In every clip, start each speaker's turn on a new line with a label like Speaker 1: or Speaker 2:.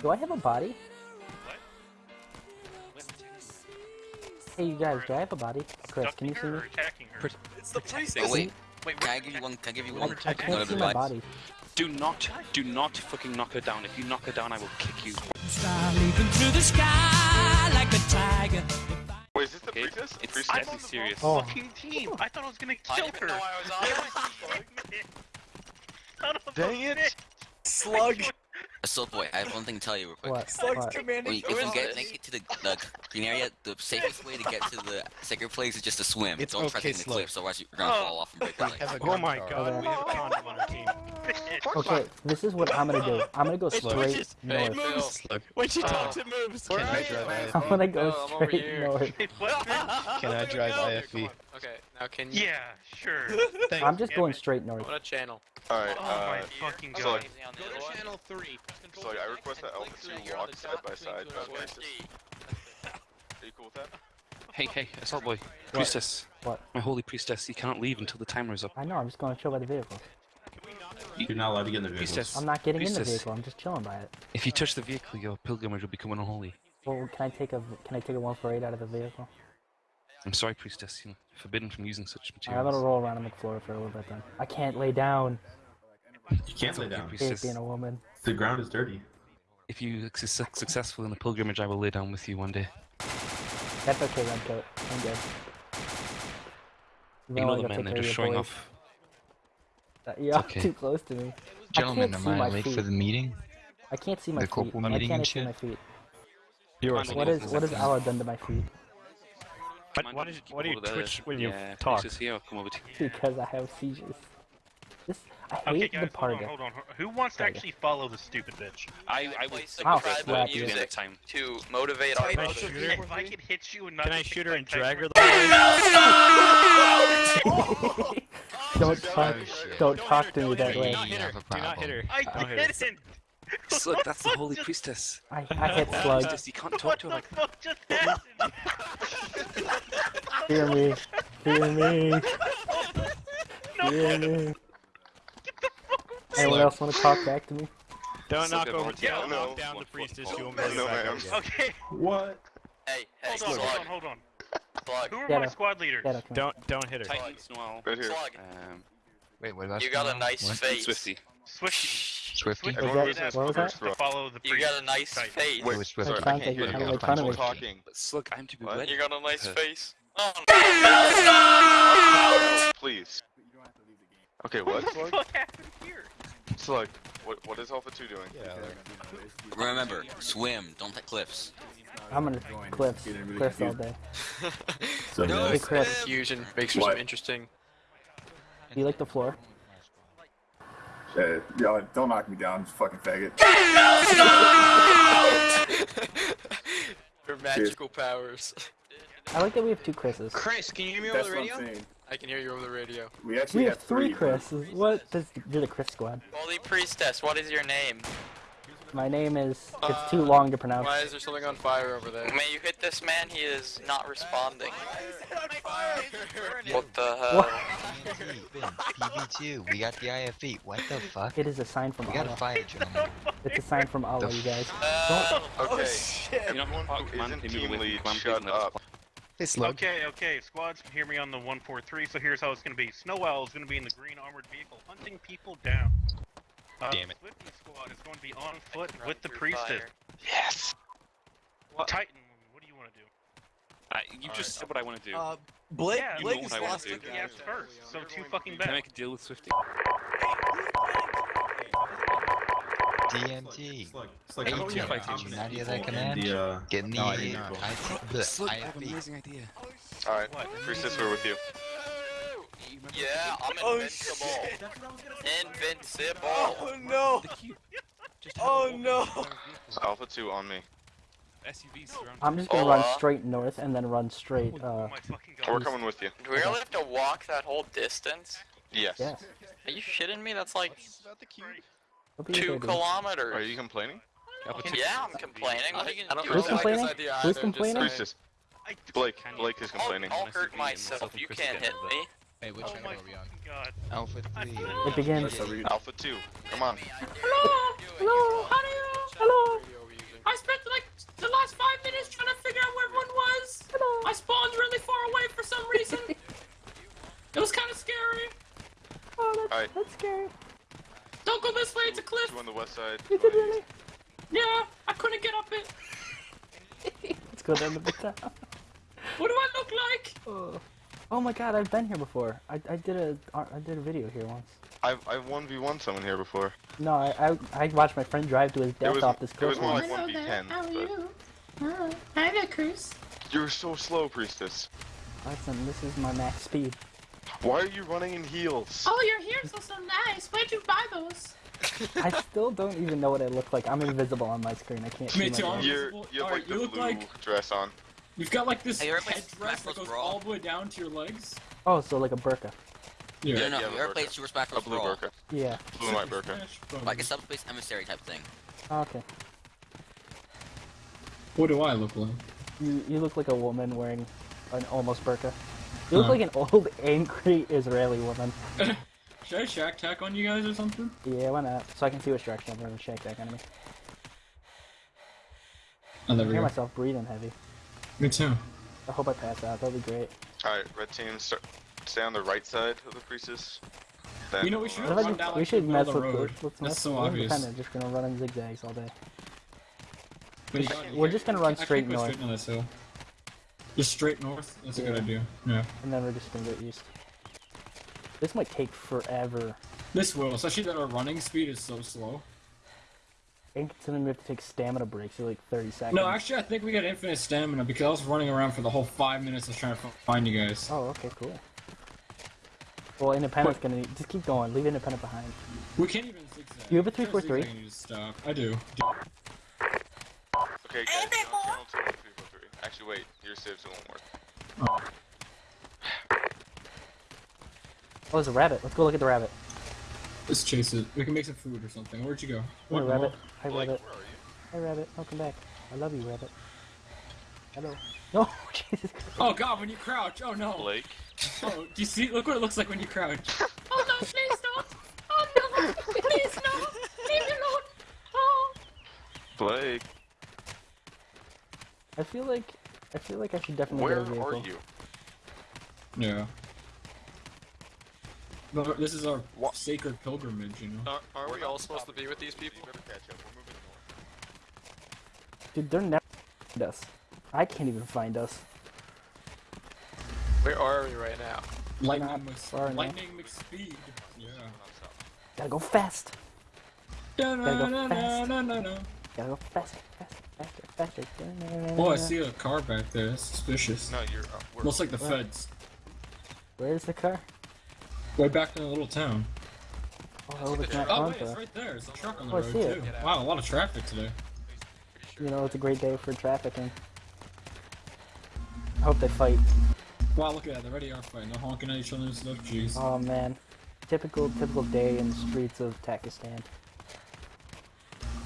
Speaker 1: Do I have a body?
Speaker 2: What?
Speaker 1: Hey, you guys, do I have a body? Chris, can you see me?
Speaker 2: her?
Speaker 3: It's the priest.
Speaker 4: Oh wait,
Speaker 2: Wait,
Speaker 4: can I give you one? Can I give you one?
Speaker 1: I
Speaker 2: protect-
Speaker 1: can't
Speaker 4: one
Speaker 1: see my body.
Speaker 5: Do not, do not fucking knock her down. If you knock her down, I will kick you.
Speaker 6: Star leaping through the sky like a tiger.
Speaker 7: Wait, is this the
Speaker 5: Okay,
Speaker 7: priestess?
Speaker 5: it's-
Speaker 7: priestess?
Speaker 2: I'm on the
Speaker 5: serious.
Speaker 1: Oh.
Speaker 2: fucking team. I thought I was gonna kill
Speaker 4: didn't
Speaker 2: her.
Speaker 4: know I was on.
Speaker 2: Son of a
Speaker 7: Dang it.
Speaker 3: Slug.
Speaker 4: Assault boy, I have one thing to tell you real quick.
Speaker 1: What?
Speaker 3: Slug's
Speaker 1: What?
Speaker 3: commanding.
Speaker 4: Wait, if we get make it to the, the green area, the safest way to get to the sacred place is just to swim.
Speaker 8: It's
Speaker 4: Don't try
Speaker 8: okay,
Speaker 4: to take the
Speaker 8: Slug.
Speaker 4: cliffs, otherwise you're gonna
Speaker 2: Oh.
Speaker 4: fall off and break your legs.
Speaker 8: Have a
Speaker 5: Oh my god, we have a condom on our team.
Speaker 1: Okay, this is what I'm gonna do. I'm gonna go
Speaker 8: Slow.
Speaker 1: straight
Speaker 3: Just-
Speaker 1: north.
Speaker 3: moves. When she talks, it moves.
Speaker 8: Can I drive
Speaker 1: I'm gonna go
Speaker 9: Oh, I'm over
Speaker 1: straight
Speaker 9: here.
Speaker 1: north.
Speaker 8: Can I drive IFV?
Speaker 9: Okay, now can you?
Speaker 2: Yeah, sure.
Speaker 1: I'm just
Speaker 2: Damn
Speaker 1: going straight north.
Speaker 9: What channel?
Speaker 7: Alright,
Speaker 2: Oh
Speaker 7: uh,
Speaker 2: my fucking
Speaker 7: so,
Speaker 2: god.
Speaker 7: like,
Speaker 9: Go to channel
Speaker 8: three.
Speaker 7: so like, I request that Alpha 2 walk side by side. Are you cool with that?
Speaker 5: Hey, hey, assault boy, priestess.
Speaker 1: What?
Speaker 5: My holy priestess, you cannot leave until the timer is up.
Speaker 1: I know, I'm just going to chill by the vehicle.
Speaker 10: You're not allowed to get in the vehicle.
Speaker 5: Priestess,
Speaker 1: I'm not getting in the vehicle, I'm just chilling by it.
Speaker 5: if you touch the vehicle, your pilgrimage will become unholy.
Speaker 1: Well, can I take a can I take a 148 out of the vehicle?
Speaker 5: I'm sorry, priestess. You know, forbidden from using such
Speaker 1: Alright, I'm gonna roll around on the floor for a little bit then. I can't lay down.
Speaker 10: You can't lay
Speaker 5: Okay,
Speaker 10: down.
Speaker 1: Hate
Speaker 5: priestess.
Speaker 1: being a woman.
Speaker 10: The ground is dirty.
Speaker 5: If you are suc- successful in the pilgrimage, I will lay down with you one day.
Speaker 1: That's okay, Redcoat. I'm good. You
Speaker 5: Ignore
Speaker 1: know
Speaker 5: the
Speaker 1: I
Speaker 5: men, they're just showing
Speaker 1: boys.
Speaker 5: off.
Speaker 1: Uh, You're
Speaker 5: okay.
Speaker 1: too close to me.
Speaker 8: Gentlemen,
Speaker 1: can't
Speaker 8: am
Speaker 1: see
Speaker 8: I late for the meeting?
Speaker 1: I can't see my
Speaker 8: The
Speaker 1: feet.
Speaker 8: corporal
Speaker 1: I
Speaker 8: meeting
Speaker 1: can't
Speaker 8: and
Speaker 1: see
Speaker 8: shit?
Speaker 1: my feet.
Speaker 5: Yours.
Speaker 1: What is what has Allah done to my feet?
Speaker 5: What,
Speaker 3: what is- what do you twitch when you talk?
Speaker 5: Priestess here, I'll come over to you.
Speaker 1: Because I have seizures. This I hate
Speaker 2: Okay,
Speaker 1: the
Speaker 2: guys, hold on, hold on. Who wants to actually follow the stupid bitch?
Speaker 5: I, I will
Speaker 9: Place the
Speaker 1: I'll you.
Speaker 5: at the end
Speaker 9: music
Speaker 5: time.
Speaker 9: to motivate our
Speaker 3: Can I
Speaker 9: brothers.
Speaker 3: shoot her?
Speaker 2: If I could hit you and not
Speaker 3: Can I shoot her and drag her
Speaker 2: Tyson-
Speaker 3: the
Speaker 1: don't talk, don't
Speaker 3: Don't
Speaker 1: talk to me that way.
Speaker 3: Do not hit her. Do not hit her.
Speaker 2: I
Speaker 3: Don't hit her.
Speaker 2: didn't.
Speaker 5: Slug, that's the holy priestess.
Speaker 1: I, I hit slug.
Speaker 5: Priestess, you can't talk to her
Speaker 2: the
Speaker 5: like
Speaker 2: fuck just happened?
Speaker 1: Hear me. Hear me. Hear me. Anyone
Speaker 8: Slug.
Speaker 1: else want to talk back to me?
Speaker 3: Don't
Speaker 7: Slug
Speaker 3: knock over.
Speaker 7: over.
Speaker 3: Don't knock down the priestess.
Speaker 5: No,
Speaker 3: You won't be able to
Speaker 7: no,
Speaker 3: back up.
Speaker 2: Okay,
Speaker 10: What?
Speaker 9: Hey, hey,
Speaker 2: hold on, hold on, hold on.
Speaker 9: Slug,
Speaker 2: Who are
Speaker 1: Yeah,
Speaker 2: my
Speaker 1: no.
Speaker 2: squad leaders?
Speaker 1: Yeah, come.
Speaker 3: Don't don't hit her.
Speaker 5: Titans Noel,
Speaker 7: Right here.
Speaker 9: Slug.
Speaker 5: um,
Speaker 8: Wait, what about
Speaker 9: You got a nice
Speaker 8: What?
Speaker 9: face.
Speaker 5: Swifty.
Speaker 2: Swifty.
Speaker 8: Swifty?
Speaker 7: Everyone
Speaker 1: that- what was that?
Speaker 2: To follow the
Speaker 9: You got a nice
Speaker 2: Titan.
Speaker 9: face.
Speaker 7: Wait,
Speaker 8: Wait, Swifty.
Speaker 7: sorry, I can't hear
Speaker 1: you're
Speaker 7: you.
Speaker 1: having
Speaker 8: guys.
Speaker 7: I'm
Speaker 1: me.
Speaker 7: talking.
Speaker 5: But Slug, I'm to be
Speaker 7: What?
Speaker 9: You got a nice
Speaker 5: Her.
Speaker 9: face. Oh,
Speaker 7: Please. Okay, what? Slug?
Speaker 2: What happened here?
Speaker 7: Slug, what, what is Alpha 2 doing?
Speaker 8: Yeah,
Speaker 4: Remember, swim. Don't take cliffs.
Speaker 1: I'm gonna cliffs, cliffs all day.
Speaker 10: So
Speaker 9: no,
Speaker 1: Hey, Chris.
Speaker 9: Fusion makes for
Speaker 10: What?
Speaker 9: some interesting.
Speaker 1: Do you like the floor?
Speaker 11: Hey, y'all don't knock me down, fucking faggot.
Speaker 9: Her magical powers.
Speaker 1: I like that we have two Chris's.
Speaker 9: Chris, can you hear me
Speaker 11: That's
Speaker 9: over the
Speaker 11: what I'm
Speaker 9: radio?
Speaker 11: Saying.
Speaker 9: I can hear you over the radio.
Speaker 11: We actually
Speaker 1: We have three
Speaker 11: but-
Speaker 1: Chris's. What? This, you're the Chris squad.
Speaker 9: Holy Priestess, what is your name?
Speaker 1: My name is. It's too long to pronounce.
Speaker 9: Why is there something on fire over there? May you hit this man, he is not responding. What the hell?
Speaker 1: What?
Speaker 8: PV2, we got the IFV. What the fuck?
Speaker 1: It is a sign from
Speaker 8: We gotta
Speaker 1: Allah.
Speaker 8: fight, gentlemen.
Speaker 1: It's a sign from Allah, you guys.
Speaker 9: Uh,
Speaker 7: Okay.
Speaker 5: You're not
Speaker 7: Everyone
Speaker 5: fuck,
Speaker 7: isn't team lead,
Speaker 5: from command, please,
Speaker 7: shut
Speaker 5: and let us
Speaker 7: up.
Speaker 8: Hey, Slug.
Speaker 2: Okay, okay, squads, hear me on the 143. So here's how it's gonna be. Snow Owl is gonna be in the green armored vehicle, hunting people down. Uh,
Speaker 8: Damn it.
Speaker 2: Swifty squad is going to be on foot with the
Speaker 9: through
Speaker 2: priestess.
Speaker 9: fire.
Speaker 8: Yes.
Speaker 2: Titan, what do you want to do?
Speaker 5: Uh, you just said what I want to do.
Speaker 3: Uh, Blake,
Speaker 2: Yeah,
Speaker 5: you
Speaker 3: Blake
Speaker 5: know
Speaker 3: is
Speaker 5: what I want to do.
Speaker 3: to
Speaker 2: first, so two fucking bad.
Speaker 5: Can I
Speaker 2: bad.
Speaker 5: make a deal with Swifty?
Speaker 8: DMT.
Speaker 10: Slug, Slug,
Speaker 8: Hey,
Speaker 10: how about we
Speaker 8: Tim,
Speaker 10: have
Speaker 5: fight
Speaker 8: did you
Speaker 10: confidence
Speaker 8: not hear
Speaker 10: people
Speaker 8: that
Speaker 10: in
Speaker 8: command?
Speaker 10: The, uh,
Speaker 8: Get in the
Speaker 10: No, I didn't know.
Speaker 8: IT, the
Speaker 5: Slug, I have an
Speaker 8: IFV.
Speaker 5: amazing idea.
Speaker 7: Alright,
Speaker 2: What?
Speaker 7: Priestess, we're with you.
Speaker 9: Yeah, I'm
Speaker 3: Oh,
Speaker 9: invincible.
Speaker 3: shit.
Speaker 9: Invincible.
Speaker 3: Oh no!
Speaker 5: The cube. Just have
Speaker 3: Oh, no.
Speaker 5: the entire vehicle.
Speaker 7: Alpha 2 on me.
Speaker 5: SUVs
Speaker 1: I'm just gonna
Speaker 9: Oh,
Speaker 1: run straight north and then run straight.
Speaker 2: Oh
Speaker 1: Uh,
Speaker 2: my
Speaker 7: We're coming with you.
Speaker 9: Do we really have to walk that whole distance?
Speaker 7: Yes.
Speaker 1: yes.
Speaker 9: Are you shitting me? That's like
Speaker 1: Don't be
Speaker 9: two kilometers.
Speaker 7: Are you complaining?
Speaker 9: Yeah, I'm complaining. What are you gonna
Speaker 3: don't
Speaker 9: do?
Speaker 1: Who's complaining? Who's
Speaker 3: either, just
Speaker 1: complaining?
Speaker 2: I,
Speaker 7: Blake. Blake is
Speaker 9: I'll,
Speaker 7: complaining.
Speaker 9: I'll hurt
Speaker 5: to meet you,
Speaker 9: myself.
Speaker 5: myself
Speaker 9: You can't hit me.
Speaker 8: Hey, which
Speaker 2: oh
Speaker 8: channel
Speaker 2: my
Speaker 8: are we on?
Speaker 2: god.
Speaker 8: Alpha 3.
Speaker 1: It begins.
Speaker 7: Alpha 2. Come on.
Speaker 1: Hello, hello, How are you? hello.
Speaker 6: I spent like the last five minutes trying to figure out where everyone was. Hello. I spawned really far away for some reason. it was kind of scary.
Speaker 1: Oh, that's,
Speaker 7: Alright.
Speaker 1: that's scary.
Speaker 6: Don't go this way, it's a cliff.
Speaker 7: Two on the west side.
Speaker 1: You did really?
Speaker 6: Yeah, I couldn't get up it.
Speaker 1: Let's go down to the town.
Speaker 6: What do I look like?
Speaker 1: Oh. oh my god, I've been here before. I, I did a I did a video here once.
Speaker 7: I've I've one v one someone here before.
Speaker 1: No, I, I I watched my friend drive to his death
Speaker 7: was
Speaker 1: off this
Speaker 7: it
Speaker 1: cliff.
Speaker 7: was more
Speaker 1: once.
Speaker 7: like one v ten. How are But
Speaker 6: Oh, hi there, Cruz.
Speaker 7: you're so slow, priestess.
Speaker 1: Listen, this is my max speed.
Speaker 7: Why are you running in heels?
Speaker 6: Oh, your heels are so nice. Where'd you buy those?
Speaker 1: I still don't even know what I look like. I'm invisible on my screen. I can't
Speaker 6: Me
Speaker 1: see
Speaker 6: too,
Speaker 1: my
Speaker 6: I'm.
Speaker 7: You're you have
Speaker 6: Alright,
Speaker 7: like the
Speaker 6: you look
Speaker 7: blue
Speaker 6: like-
Speaker 7: dress on.
Speaker 6: You've got like this
Speaker 4: Hey, everybody
Speaker 6: headdress
Speaker 4: Smash
Speaker 6: that goes
Speaker 4: Brawl.
Speaker 6: all the way down to your legs.
Speaker 1: Oh, so like a burqa.
Speaker 7: Yeah, yeah
Speaker 4: no,
Speaker 7: you
Speaker 4: no,
Speaker 7: have a
Speaker 4: you ever
Speaker 7: burqa.
Speaker 4: played Super Smash
Speaker 7: A blue
Speaker 4: Brawl?
Speaker 7: burqa.
Speaker 1: Yeah.
Speaker 7: Blue and white burqa.
Speaker 4: Like a subspace emissary type thing.
Speaker 1: Okay.
Speaker 6: What do I look like?
Speaker 1: You you look like a woman wearing an almost burqa. You look
Speaker 6: Huh.
Speaker 1: like an old angry Israeli woman.
Speaker 6: Should I shack tack on you guys or something?
Speaker 1: Yeah, why not? So I can see which direction I'm going to shake that enemy.
Speaker 6: Oh, there
Speaker 1: I
Speaker 6: we
Speaker 1: hear
Speaker 6: go.
Speaker 1: myself breathing heavy.
Speaker 6: Me too.
Speaker 1: I hope I pass out. That'll be great.
Speaker 7: Alright, red team, start, stay on the right side of the priestess. Then,
Speaker 6: You know, we should
Speaker 1: What if I
Speaker 6: run
Speaker 1: just-
Speaker 6: down
Speaker 1: we should mess
Speaker 6: of the
Speaker 1: with
Speaker 6: road.
Speaker 1: Let's
Speaker 6: That's
Speaker 1: mess
Speaker 6: so
Speaker 1: we're. Kinda just gonna run in zigzags all day.
Speaker 6: But you
Speaker 1: Just-
Speaker 6: can't-
Speaker 1: we're just gonna run straight
Speaker 6: go
Speaker 1: north.
Speaker 6: Straight down this hill. Just straight north. That's a good idea. Yeah.
Speaker 1: And then we're just gonna go east. This might take forever.
Speaker 6: This will, especially that our running speed is so slow.
Speaker 1: I And considering we have to take stamina breaks for like 30 seconds.
Speaker 6: No, actually, I think we got infinite stamina because I was running around for the whole five minutes of trying to find you guys.
Speaker 1: Oh, okay, cool. Well, Independent's gonna need, just keep going. Leave Independent behind.
Speaker 6: We can't even zigzag.
Speaker 1: You have a
Speaker 6: If there's
Speaker 1: 343?
Speaker 6: zigzag, I stop. I do.
Speaker 7: Okay, guys, Actually, wait, your saves won't work.
Speaker 1: Oh, Oh, there's a rabbit. Let's go look at the rabbit.
Speaker 6: Let's chase it. We can make some food or something. Where'd you go?
Speaker 1: Hi,
Speaker 6: What,
Speaker 1: rabbit.
Speaker 6: Noah?
Speaker 1: Hi,
Speaker 7: Blake,
Speaker 1: rabbit.
Speaker 7: where are you?
Speaker 1: Hi, rabbit. Welcome back. I love you, rabbit. Hello. No, Jesus Christ.
Speaker 6: Oh god, when you crouch. Oh no.
Speaker 3: Blake.
Speaker 6: Oh, do you see? Look what it looks like when you crouch. oh no, please don't. Oh no, please no. Leave me alone. Oh.
Speaker 7: Blake,
Speaker 1: I feel like I feel like I should definitely
Speaker 7: where
Speaker 1: get a vehicle.
Speaker 7: are you?
Speaker 6: Yeah. But this is our
Speaker 7: What?
Speaker 6: sacred pilgrimage, you know.
Speaker 3: Are, are
Speaker 7: We're
Speaker 3: we
Speaker 7: not
Speaker 3: all supposed to be with these people?
Speaker 7: You better catch up. We're moving.
Speaker 1: Dude, they're never find us. I can't even find us.
Speaker 3: Where are we right now?
Speaker 6: Lightning,
Speaker 1: Not
Speaker 6: Mc-
Speaker 1: far.
Speaker 6: Lightning McSpeed. Yeah.
Speaker 1: Gotta go fast.
Speaker 6: Da
Speaker 1: Gotta go
Speaker 6: na na
Speaker 1: fast. Gotta go faster, faster, faster, faster.
Speaker 6: Oh, I see a car back there. That's suspicious.
Speaker 7: No, you're. Uh,
Speaker 6: Looks like the
Speaker 1: Where?
Speaker 6: feds.
Speaker 1: Where's the car?
Speaker 6: Way back in the little town.
Speaker 1: Oh, I hope it's
Speaker 6: Oh wait, it's right there. It's a truck on the
Speaker 1: Oh, I
Speaker 6: road
Speaker 1: see it.
Speaker 6: too. Wow, a lot of traffic today.
Speaker 1: You know, it's a great day for trafficking. I hope they fight.
Speaker 6: Wow, look at that. They already are fighting. They're honking at each other and stuff. Jeez.
Speaker 1: Oh man. Typical, typical day in the streets of Pakistan.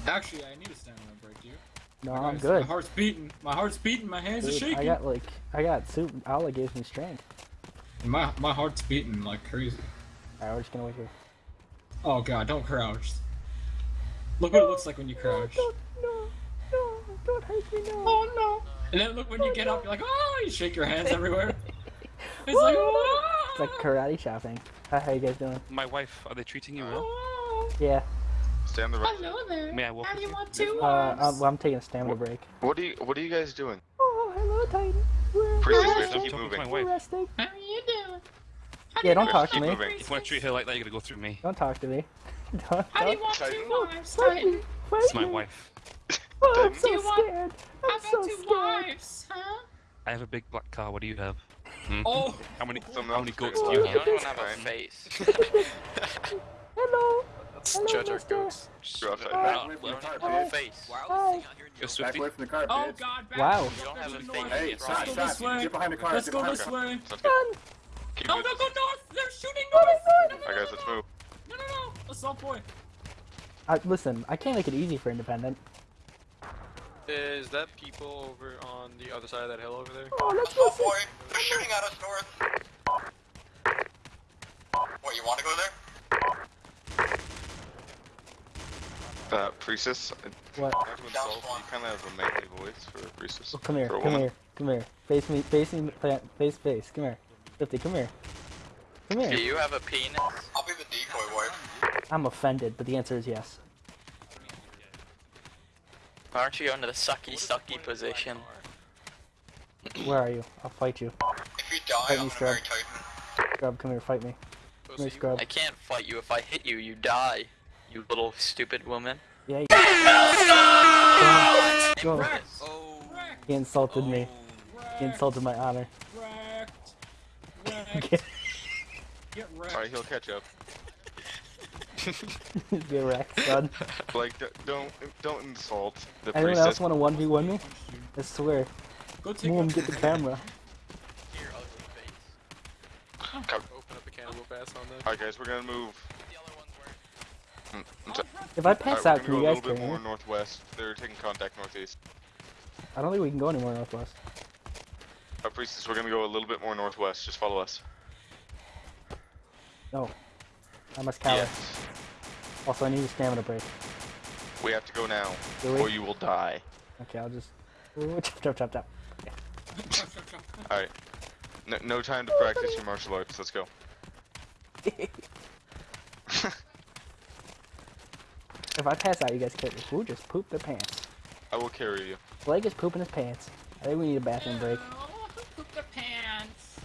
Speaker 6: Actually, I need a stamina break, dude.
Speaker 1: No,
Speaker 6: My
Speaker 1: I'm
Speaker 6: guys-
Speaker 1: good.
Speaker 6: My heart's beating. My heart's beating. My hands are shaking.
Speaker 1: I got like, I got soup. Allah gives me strength.
Speaker 6: My my heart's beating like crazy.
Speaker 1: Alright, we're just gonna wait here.
Speaker 6: Oh god, don't crouch. Look what it looks like when you crouch.
Speaker 1: no, no, no, don't hurt me, no.
Speaker 6: Oh no! And then look when you get up, you're like, oh, you shake your hands everywhere. It's like, oh,
Speaker 1: It's like ah! karate chopping. Hi, how you guys doing?
Speaker 5: My wife, are they treating you well?
Speaker 6: oh.
Speaker 1: Yeah.
Speaker 7: Stay on the right.
Speaker 6: Hello there.
Speaker 5: May I walk
Speaker 6: How
Speaker 5: with
Speaker 6: do you
Speaker 5: you?
Speaker 6: want two
Speaker 1: Uh,
Speaker 6: arms?
Speaker 1: I'm, well, I'm taking a stamina break.
Speaker 7: What are you? What are you guys doing?
Speaker 1: Oh, hello, Titan. We're,
Speaker 7: Priestess,
Speaker 1: we're
Speaker 7: we have
Speaker 1: resting.
Speaker 7: keep moving.
Speaker 1: We're
Speaker 5: wife.
Speaker 1: resting.
Speaker 6: How are you doing? How
Speaker 1: Yeah, don't
Speaker 6: you
Speaker 1: talk to me.
Speaker 7: Keep moving.
Speaker 5: If you want to treat her like that, you gotta go through me.
Speaker 1: Don't talk to me. Don't,
Speaker 6: How do you
Speaker 1: don't.
Speaker 6: want
Speaker 7: Titan.
Speaker 6: two wives,
Speaker 1: Fight
Speaker 6: Titan?
Speaker 1: me. Fight
Speaker 5: It's my wife.
Speaker 1: Oh, I'm so
Speaker 6: Do want-
Speaker 1: scared. I'm
Speaker 6: about
Speaker 1: so
Speaker 6: two
Speaker 1: scared.
Speaker 6: wives, huh?
Speaker 5: I have a big black car. What do you have? Hmm?
Speaker 6: Oh,
Speaker 5: How many? How many
Speaker 7: else
Speaker 5: goats
Speaker 7: do
Speaker 5: do
Speaker 7: it.
Speaker 5: you
Speaker 9: You
Speaker 5: have?
Speaker 9: don't even have a face.
Speaker 1: Hello.
Speaker 3: Let's
Speaker 1: Hello,
Speaker 3: judge our
Speaker 1: mister.
Speaker 3: goats.
Speaker 7: You're outside.
Speaker 1: Hi.
Speaker 11: Back away from the car,
Speaker 9: don't even have a
Speaker 11: bitch.
Speaker 9: face.
Speaker 4: Why are
Speaker 1: Hi.
Speaker 4: all these things out here in
Speaker 5: Go
Speaker 11: Back away from the car,
Speaker 6: oh god, back
Speaker 1: Wow.
Speaker 9: You don't have a
Speaker 6: Let's
Speaker 9: face.
Speaker 11: Hey, stop,
Speaker 6: go
Speaker 11: stop.
Speaker 6: this way.
Speaker 11: Get behind the car.
Speaker 6: Let's go this way.
Speaker 7: Sounds good. Keep
Speaker 6: No,
Speaker 7: moving.
Speaker 6: no, go north. They're shooting north. No, no,
Speaker 7: Alright, guys, let's move.
Speaker 6: No, no, no. Assault point.
Speaker 1: I, listen, I can't make it easy for independent.
Speaker 3: Is that people over on the other side of that hill over there?
Speaker 1: Oh, let's go.
Speaker 9: boy, they're shooting at us north. What, you want to go there?
Speaker 7: Uh, Priestess,
Speaker 1: What?
Speaker 7: not to you kind of have a manly voice for a Priestess.
Speaker 1: Oh, come here, come
Speaker 7: woman.
Speaker 1: here, come here. Face me, face me, face, face. Come here. Fifty, come here. Come here.
Speaker 9: Do you have a penis?
Speaker 7: I'll be the decoy wife.
Speaker 1: I'm offended, but the answer is yes.
Speaker 9: Why aren't you going to the sucky sucky position?
Speaker 1: Where are you? I'll fight you.
Speaker 7: If you die,
Speaker 1: Fight
Speaker 7: die,
Speaker 1: me, Scrub. Scrub, come here, fight me. Come here, Scrub.
Speaker 9: I can't fight you. If I hit you, you die. You little stupid woman.
Speaker 1: Yeah. You... Go. Go.
Speaker 4: Oh.
Speaker 1: He insulted me. He insulted my honor.
Speaker 6: Wrecked. Wrecked.
Speaker 1: Get,
Speaker 6: Get wrecked.
Speaker 7: Alright, he'll catch up.
Speaker 1: get wrecked, son.
Speaker 7: Like, don't don't insult the
Speaker 1: Anyone
Speaker 7: Priestess.
Speaker 1: else want to one v one me? I swear.
Speaker 6: Go take
Speaker 1: Boom,
Speaker 6: a-
Speaker 1: get the camera.
Speaker 9: Your ugly face.
Speaker 3: Open up a can of whoop on them.
Speaker 7: Alright, guys, we're gonna move.
Speaker 9: The other ones were.
Speaker 7: Mm, I'm t-
Speaker 1: If I pass
Speaker 7: we're
Speaker 1: out, can you
Speaker 7: a
Speaker 1: guys
Speaker 7: little bit
Speaker 1: carry
Speaker 7: more
Speaker 1: me?
Speaker 7: northwest. They're taking contact northeast.
Speaker 1: I don't think we can go anymore northwest.
Speaker 7: Our Priestess, we're gonna go a little bit more northwest. Just follow us.
Speaker 1: No. I must cower.
Speaker 7: Yes.
Speaker 1: Also, I need a stamina break.
Speaker 7: We have to go now, or you will die.
Speaker 1: Okay, I'll just. Ooh, chop, chop, chop, chop.
Speaker 6: Chop.
Speaker 7: Alright. No, no time to practice your martial arts. Let's go.
Speaker 1: If I pass out, you guys carry me. Who just pooped their pants?
Speaker 7: I will carry you.
Speaker 1: Blake is pooping his pants. I think we need a bathroom break.
Speaker 6: Oh, who pooped their pants?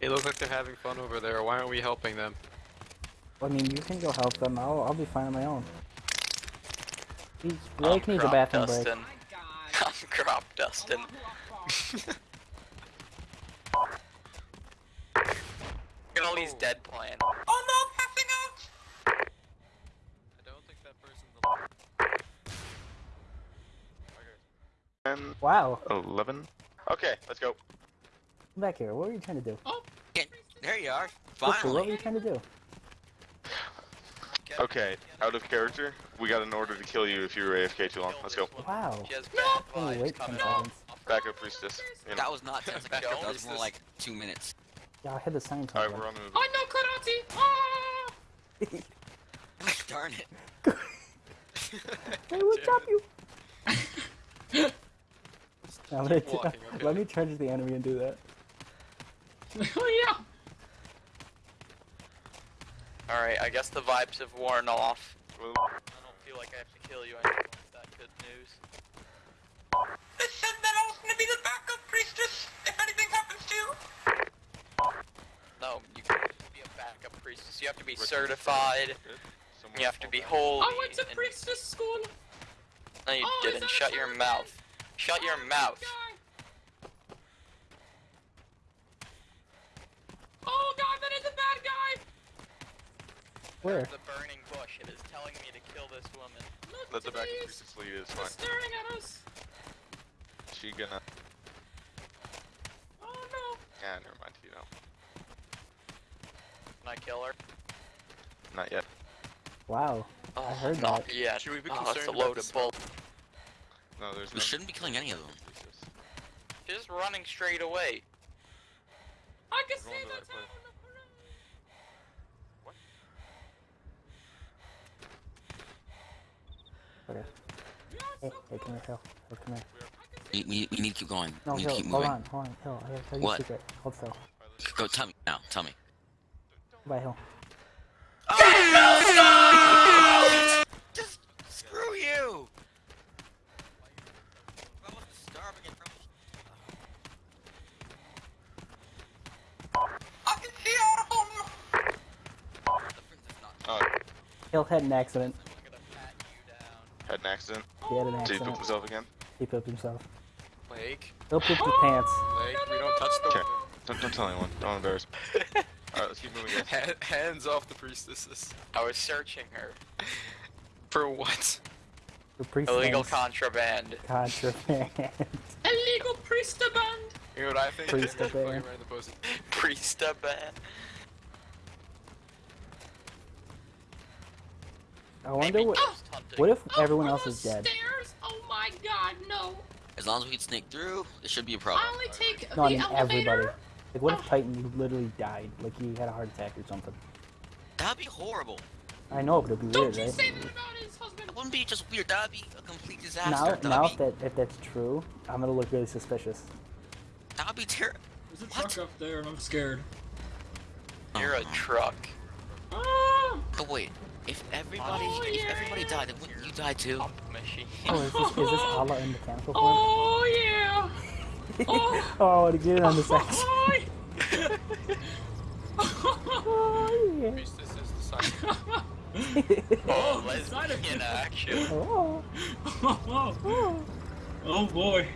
Speaker 3: They look like they're having fun over there. Why aren't we helping them?
Speaker 1: I mean, you can go help them. I'll, I'll be fine on my own. He's,
Speaker 9: I'm
Speaker 1: Blake needs a
Speaker 9: crop
Speaker 1: bathroom break.
Speaker 9: dusting.
Speaker 6: My God.
Speaker 9: I'm crop dusting. at dead plants. Oh no, passing out!
Speaker 3: I don't think that person's
Speaker 7: And
Speaker 1: Wow.
Speaker 7: 11. Okay, let's go.
Speaker 1: Come back here. What were you trying to do?
Speaker 6: Oh,
Speaker 4: Can't- There you are.
Speaker 1: Sister, what were you trying to do?
Speaker 7: Okay, out of character, we got an order to kill you if you were AFK too long. Let's go.
Speaker 1: Wow.
Speaker 6: No!
Speaker 9: bad
Speaker 1: Only
Speaker 9: vibes
Speaker 1: wait 10
Speaker 9: coming
Speaker 1: seconds.
Speaker 9: off.
Speaker 7: Back up, Priestess. You know.
Speaker 4: That was not 10 seconds. That was more like two minutes.
Speaker 1: Yeah, I had the sign
Speaker 7: Alright, we're on the move.
Speaker 6: I know karate. Ah!
Speaker 4: Darn it.
Speaker 1: Hey, we'll chop you. I'm gonna
Speaker 3: walking, okay.
Speaker 1: Let me charge the enemy and do that.
Speaker 6: oh yeah.
Speaker 9: Alright, I guess the vibes have worn off. I don't feel like I have to kill you anymore. Is that good news?
Speaker 12: It said that I was gonna be the backup priestess if anything happens to you.
Speaker 9: No, you can't be a backup priestess. You have to be certified. You have to be
Speaker 7: back.
Speaker 9: holy.
Speaker 6: I went to
Speaker 9: and-
Speaker 6: priestess school.
Speaker 9: No, you
Speaker 6: Oh,
Speaker 9: didn't. Shut your mouth. Shut your
Speaker 6: Oh,
Speaker 9: mouth.
Speaker 6: God. Oh god, that is a bad guy.
Speaker 1: Where?
Speaker 9: The burning bush. It is telling me to kill this woman.
Speaker 6: Look
Speaker 7: Let the
Speaker 6: at
Speaker 7: back
Speaker 6: these.
Speaker 7: Priestess lead, it's fine.
Speaker 6: staring at us.
Speaker 7: She gonna.
Speaker 6: Oh no.
Speaker 7: Yeah, never mind, you know.
Speaker 9: Can I kill her?
Speaker 7: Not yet.
Speaker 1: Wow.
Speaker 9: Oh,
Speaker 1: I heard
Speaker 9: not
Speaker 1: that.
Speaker 9: yet.
Speaker 3: Should we be
Speaker 9: oh, that's a
Speaker 3: concerned
Speaker 9: load
Speaker 3: about
Speaker 9: of
Speaker 3: the
Speaker 9: bull.
Speaker 7: No, there's
Speaker 4: We
Speaker 7: no.
Speaker 4: shouldn't be killing any of them.
Speaker 9: Just running straight away.
Speaker 6: I can see the
Speaker 7: that place.
Speaker 6: town.
Speaker 1: Okay. Hey, hey, come here, Hill. Hill, come here.
Speaker 4: We, we, we need to keep going.
Speaker 1: No,
Speaker 4: we need
Speaker 1: Hill,
Speaker 4: to keep
Speaker 1: hold on, hold on, Hill. I gotta tell you
Speaker 4: What?
Speaker 1: a secret. Hold still.
Speaker 4: Go, tell me now. Tell me.
Speaker 1: Bye, Hill.
Speaker 4: Just screw you! I'm starving in front
Speaker 12: I can see out of home.
Speaker 7: Oh,
Speaker 1: Hill had an accident.
Speaker 9: I'm gonna pat you down.
Speaker 7: had an accident.
Speaker 1: He had an
Speaker 7: Did he
Speaker 1: accident.
Speaker 7: poop himself again?
Speaker 1: He pooped himself.
Speaker 3: Blake,
Speaker 1: Hill pooped his pants.
Speaker 3: Blake, we don't touch the
Speaker 7: Okay. Don't, don't tell anyone. Don't embarrass me. Alright, let's keep moving, guys.
Speaker 3: Ha- hands off the priestesses.
Speaker 9: I was searching her.
Speaker 3: For what?
Speaker 1: The
Speaker 9: Illegal contraband.
Speaker 1: contraband.
Speaker 6: Illegal priestaband.
Speaker 3: You know what I think?
Speaker 1: Priest
Speaker 3: Fucking
Speaker 1: of bear.
Speaker 3: right in the pussy.
Speaker 9: Priesta band.
Speaker 1: I wonder
Speaker 9: Maybe
Speaker 1: what. What if
Speaker 6: Oh,
Speaker 1: everyone else is dead?
Speaker 6: Stairs? Oh my god, no.
Speaker 4: As long as we can sneak through, it should be a problem.
Speaker 6: I only take
Speaker 1: No, I
Speaker 6: the
Speaker 1: mean
Speaker 6: elevator.
Speaker 1: everybody. Like, what if
Speaker 6: Oh.
Speaker 1: Titan literally died? Like, he had a heart attack or something.
Speaker 4: That'd be horrible.
Speaker 1: I know, but it'd be
Speaker 6: Don't
Speaker 1: weird,
Speaker 6: you
Speaker 1: right?
Speaker 6: say that about his husband!
Speaker 4: That wouldn't be just weird. That'd be a complete disaster.
Speaker 1: Now,
Speaker 4: that'd
Speaker 1: now
Speaker 4: be,
Speaker 1: if that if that's true, I'm gonna look really suspicious.
Speaker 4: that'd be terrible.
Speaker 6: There's a truck up there and I'm scared.
Speaker 9: You're a truck.
Speaker 6: Ah!
Speaker 4: But wait, if everybody
Speaker 6: Oh,
Speaker 4: if
Speaker 6: yeah.
Speaker 4: everybody died, then wouldn't you die too?
Speaker 1: Oh, is this, is this a la in mechanical form?
Speaker 6: Oh yeah! Oh!
Speaker 1: oh, to get it on the side.
Speaker 6: Oh,
Speaker 1: Oh, yeah.
Speaker 3: Priestess is the side.
Speaker 9: Oh, lesbian action.
Speaker 1: Oh,
Speaker 6: oh, oh boy.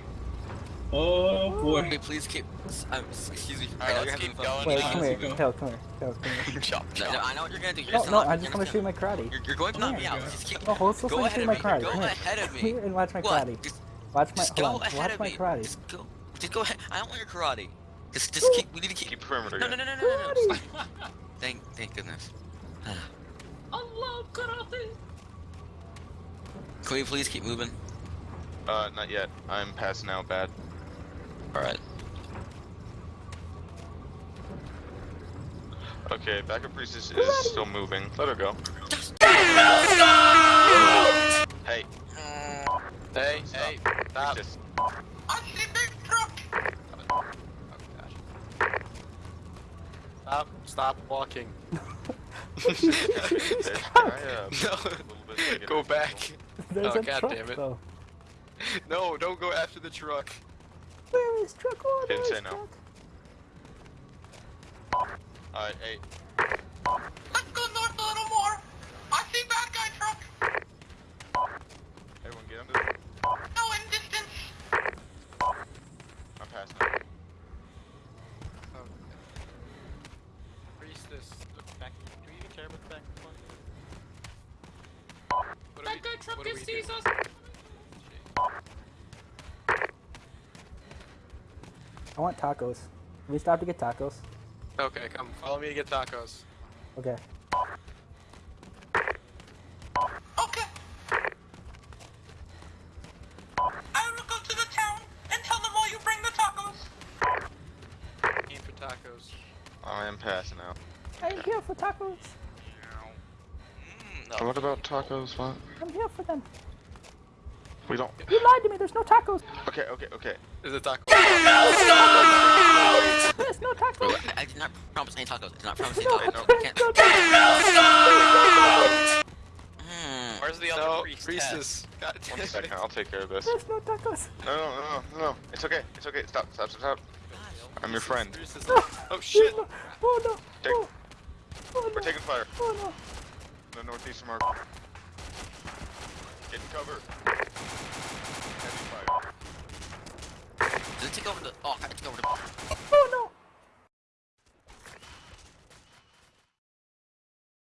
Speaker 6: Oh boy.
Speaker 4: Wait, please keep. Um, excuse me.
Speaker 9: Alright,
Speaker 4: I
Speaker 9: let's keep going.
Speaker 1: wait, come here,
Speaker 6: keep
Speaker 1: Kel, come here, Kel, come here.
Speaker 9: Chop,
Speaker 4: No, no. I know what you're gonna do. You're
Speaker 1: No,
Speaker 4: just
Speaker 1: no, I'm just gonna
Speaker 4: gonna-
Speaker 1: shoot my karate.
Speaker 4: You're, you're going to knock me out.
Speaker 6: go.
Speaker 4: Just keep.
Speaker 1: Oh, hold still
Speaker 4: Go ahead
Speaker 1: shoot my karate.
Speaker 4: Go ahead of
Speaker 1: Come
Speaker 4: me.
Speaker 1: here and watch my karate. Watch my,
Speaker 4: just go ahead of me.
Speaker 1: karate.
Speaker 4: Just go. Just go ahead. I don't want your karate. Just, just keep. We need to keep.
Speaker 7: Keep perimeter.
Speaker 4: No, no, no, no, no, no, no. Thank, thank goodness.
Speaker 6: I love karate.
Speaker 4: Can we please keep moving?
Speaker 7: Uh, not yet. I'm passing out bad.
Speaker 4: All right.
Speaker 7: Okay, backup priestess is still moving. Let her go. Hey,
Speaker 3: Hey, hey, stop.
Speaker 7: priestess.
Speaker 12: I see big truck.
Speaker 3: Oh, gosh. Stop, stop walking.
Speaker 7: There's try, uh,
Speaker 3: No.
Speaker 7: a little bit bigger.
Speaker 3: Go back.
Speaker 1: There's
Speaker 3: Oh,
Speaker 1: a
Speaker 3: God
Speaker 1: truck,
Speaker 3: damn it.
Speaker 1: though.
Speaker 3: No, don't go after the truck.
Speaker 1: Where is truck? Oh,
Speaker 7: Didn't say no.
Speaker 1: truck.
Speaker 7: Alright, hey,
Speaker 12: Let's go north a little more. I see bad guy truck.
Speaker 7: everyone get under.
Speaker 12: No in distance.
Speaker 7: I'm passing out.
Speaker 3: Priestess, look back. Do we even care about the back one? What do
Speaker 6: That
Speaker 3: we-
Speaker 6: guy truck
Speaker 3: what do
Speaker 6: just
Speaker 3: we do?
Speaker 6: sees us.
Speaker 1: I want tacos. Can we stop to get tacos?
Speaker 3: Okay, come, follow me to get tacos.
Speaker 1: Okay.
Speaker 12: Okay. I will go to the town and tell them all you bring the tacos.
Speaker 3: Aim for tacos.
Speaker 7: I am passing out.
Speaker 1: I'm here for tacos.
Speaker 9: Mm, no.
Speaker 7: What about tacos? What?
Speaker 1: I'm here for them.
Speaker 7: We don't.
Speaker 1: You lied to me. There's no tacos.
Speaker 7: Okay, okay, okay.
Speaker 3: There's a taco.
Speaker 1: There's no tacos.
Speaker 4: Wait, I did not promise any tacos. I did not promise any
Speaker 1: No,
Speaker 4: tacos.
Speaker 7: no.
Speaker 4: I can't.
Speaker 1: no tacos.
Speaker 4: Hmm.
Speaker 9: Where's the other
Speaker 3: No,
Speaker 9: priest?
Speaker 3: priestess. God damn
Speaker 7: One
Speaker 3: it.
Speaker 7: second, I'll take care of this.
Speaker 1: There's no tacos.
Speaker 7: No, no, no, no, no. It's okay. It's okay. Stop, stop, stop, stop. I'm your friend.
Speaker 3: Priestess.
Speaker 1: No.
Speaker 3: Oh shit!
Speaker 1: No. Oh no.
Speaker 7: Take-
Speaker 1: Oh. Oh,
Speaker 7: We're
Speaker 1: no.
Speaker 7: taking fire.
Speaker 1: Oh no.
Speaker 7: The northeastern mark. Get in cover. take over the. Oh, I took over the. Oh no!